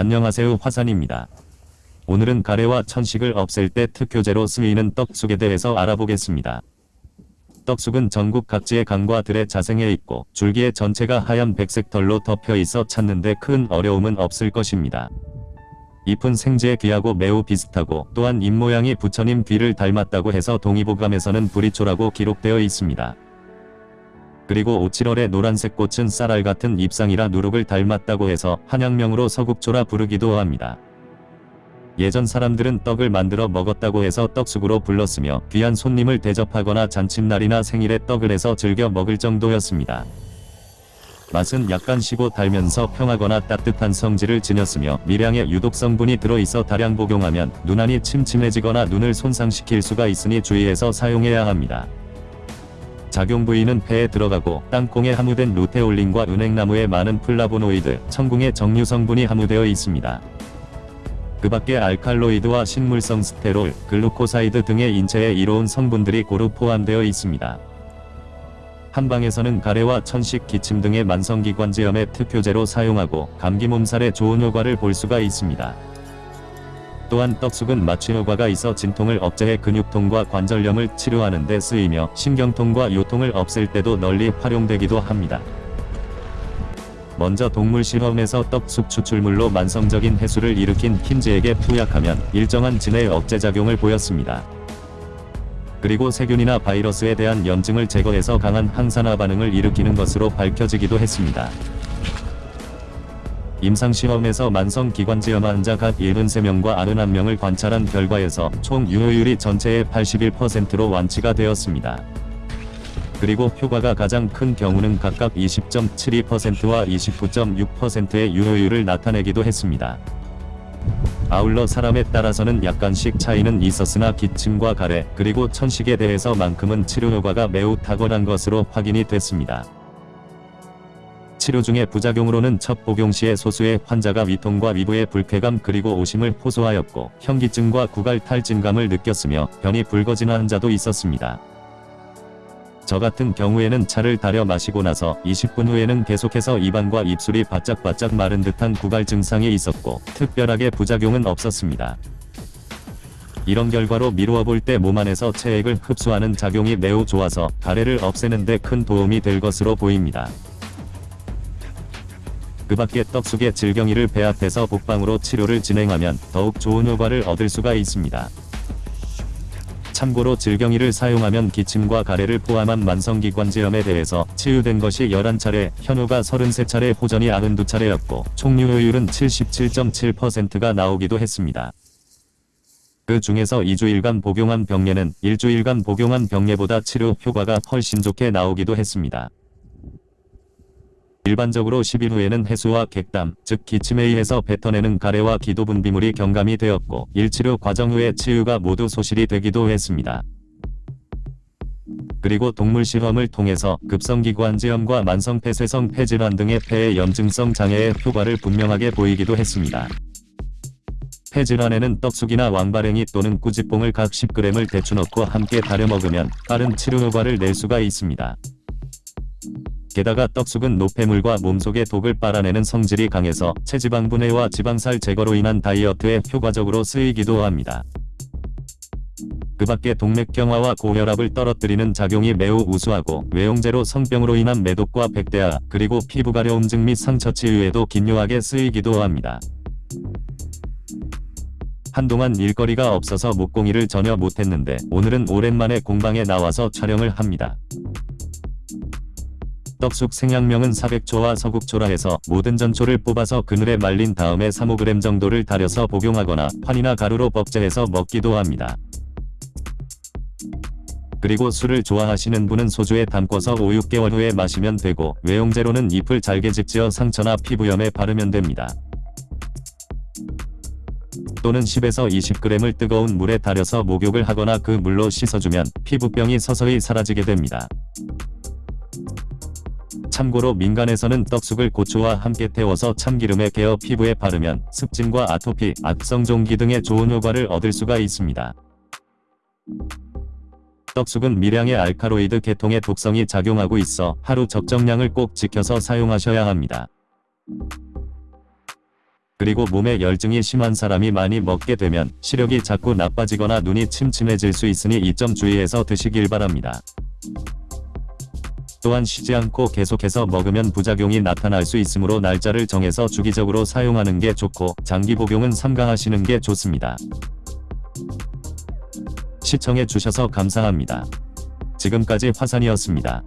안녕하세요 화산입니다. 오늘은 가래와 천식을 없앨 때 특효제로 쓰이는 떡쑥에 대해서 알아보겠습니다. 떡쑥은 전국 각지의 강과 들에 자생해 있고 줄기의 전체가 하얀 백색 털로 덮여 있어 찾는데 큰 어려움은 없을 것입니다. 잎은 생지에 귀하고 매우 비슷하고 또한 잎모양이 부처님 귀를 닮았다고 해서 동의보감에서는 불이초라고 기록되어 있습니다. 그리고 오칠월의 노란색 꽃은 쌀알 같은 잎상이라 누룩을 닮았다고 해서 한양명으로 서국초라 부르기도 합니다. 예전 사람들은 떡을 만들어 먹었다고 해서 떡숙으로 불렀으며 귀한 손님을 대접하거나 잔칫날이나 생일에 떡을 해서 즐겨 먹을 정도였습니다. 맛은 약간 시고 달면서 평하거나 따뜻한 성질을 지녔으며 미량의 유독 성분이 들어있어 다량 복용하면 눈앞이 침침해지거나 눈을 손상시킬 수가 있으니 주의해서 사용해야 합니다. 작용 부위는 폐에 들어가고 땅콩에 함유된 루테올린과 은행나무에 많은 플라보노이드, 천궁의 정유 성분이 함유되어 있습니다. 그 밖에 알칼로이드와 식물성 스테롤, 글루코사이드 등의 인체에 이로운 성분들이 고루 포함되어 있습니다. 한방에서는 가래와 천식, 기침 등의 만성기관지염에 특효제로 사용하고 감기 몸살에 좋은 효과를 볼 수가 있습니다. 또한 떡쑥은 마취 효과가 있어 진통을 억제해 근육통과 관절염을 치료하는 데 쓰이며 신경통과 요통을 없앨 때도 널리 활용되기도 합니다. 먼저 동물 실험에서 떡쑥 추출물로 만성적인 해수를 일으킨 흰지에게 투약하면 일정한 진해 억제작용을 보였습니다. 그리고 세균이나 바이러스에 대한 염증을 제거해서 강한 항산화 반응을 일으키는 것으로 밝혀지기도 했습니다. 임상시험에서 만성기관지염 환자 각 73명과 91명을 관찰한 결과에서 총 유효율이 전체의 81%로 완치가 되었습니다. 그리고 효과가 가장 큰 경우는 각각 20.72%와 29.6%의 유효율을 나타내기도 했습니다. 아울러 사람에 따라서는 약간씩 차이는 있었으나 기침과 가래 그리고 천식에 대해서만큼은 치료 효과가 매우 탁월한 것으로 확인이 됐습니다. 치료 중에 부작용으로는 첫 복용 시에 소수의 환자가 위통과 위부의 불쾌감 그리고 오심을 호소하였고 현기증과 구갈 탈진감을 느꼈으며 변이 붉어진 환자도 있었습니다. 저 같은 경우에는 차를 달여 마시고 나서 20분 후에는 계속해서 입안과 입술이 바짝바짝 마른 듯한 구갈 증상이 있었고 특별하게 부작용은 없었습니다. 이런 결과로 미루어 볼 때 몸 안에서 체액을 흡수하는 작용이 매우 좋아서 가래를 없애는 데 큰 도움이 될 것으로 보입니다. 그 밖에 떡숙의 질경이를 배합해서 복방으로 치료를 진행하면 더욱 좋은 효과를 얻을 수가 있습니다. 참고로 질경이를 사용하면 기침과 가래를 포함한 만성기관지염에 대해서 치유된 것이 11차례, 현우가 33차례, 호전이 92차례였고 총 유효율은 77.7%가 나오기도 했습니다. 그 중에서 2주일간 복용한 병례는 일주일간 복용한 병례보다 치료 효과가 훨씬 좋게 나오기도 했습니다. 일반적으로 10일 후에는 해수와 객담, 즉 기침에 의해서 뱉어내는 가래와 기도 분비물이 경감이 되었고 일치료 과정 후에 치유가 모두 소실이 되기도 했습니다. 그리고 동물 실험을 통해서 급성기관지염과 만성폐쇄성 폐질환 등의 폐의 염증성 장애의 효과를 분명하게 보이기도 했습니다. 폐질환에는 떡숙이나 왕바랭이 또는 꾸지뽕을 각 10g을 대추 넣고 함께 달여 먹으면 빠른 치료 효과를 낼 수가 있습니다. 게다가 떡숙은 노폐물과 몸속의 독을 빨아내는 성질이 강해서 체지방 분해와 지방살 제거로 인한 다이어트에 효과적으로 쓰이기도 합니다. 그 밖에 동맥경화와 고혈압을 떨어뜨리는 작용이 매우 우수하고 외용제로 성병으로 인한 매독과 백대화 그리고 피부 가려움증 및 상처 치유에도 긴요하게 쓰이기도 합니다. 한동안 일거리가 없어서 목공이를 전혀 못했는데 오늘은 오랜만에 공방에 나와서 촬영을 합니다. 떡숙 생양명은 400초와 서국초라 해서 모든 전초를 뽑아서 그늘에 말린 다음에 3-5g 정도를 달여서 복용하거나 판이나 가루로 법제해서 먹기도 합니다. 그리고 술을 좋아하시는 분은 소주에 담궈서 5-6개월 후에 마시면 되고 외용제로는 잎을 잘게 집지어 상처나 피부염에 바르면 됩니다. 또는 10에서 20g을 뜨거운 물에 달여서 목욕을 하거나 그 물로 씻어주면 피부병이 서서히 사라지게 됩니다. 참고로 민간에서는 떡숙을 고추와 함께 태워서 참기름에 개어 피부에 바르면 습진과 아토피, 악성 종기 등의 좋은 효과를 얻을 수가 있습니다. 떡숙은 미량의 알카로이드 계통의 독성이 작용하고 있어 하루 적정량을 꼭 지켜서 사용하셔야 합니다. 그리고 몸에 열증이 심한 사람이 많이 먹게 되면 시력이 자꾸 나빠지거나 눈이 침침해질 수 있으니 이 점 주의해서 드시길 바랍니다. 또한 쉬지 않고 계속해서 먹으면 부작용이 나타날 수 있으므로 날짜를 정해서 주기적으로 사용하는 게 좋고 장기 복용은 삼가하시는 게 좋습니다. 시청해 주셔서 감사합니다. 지금까지 화산이었습니다.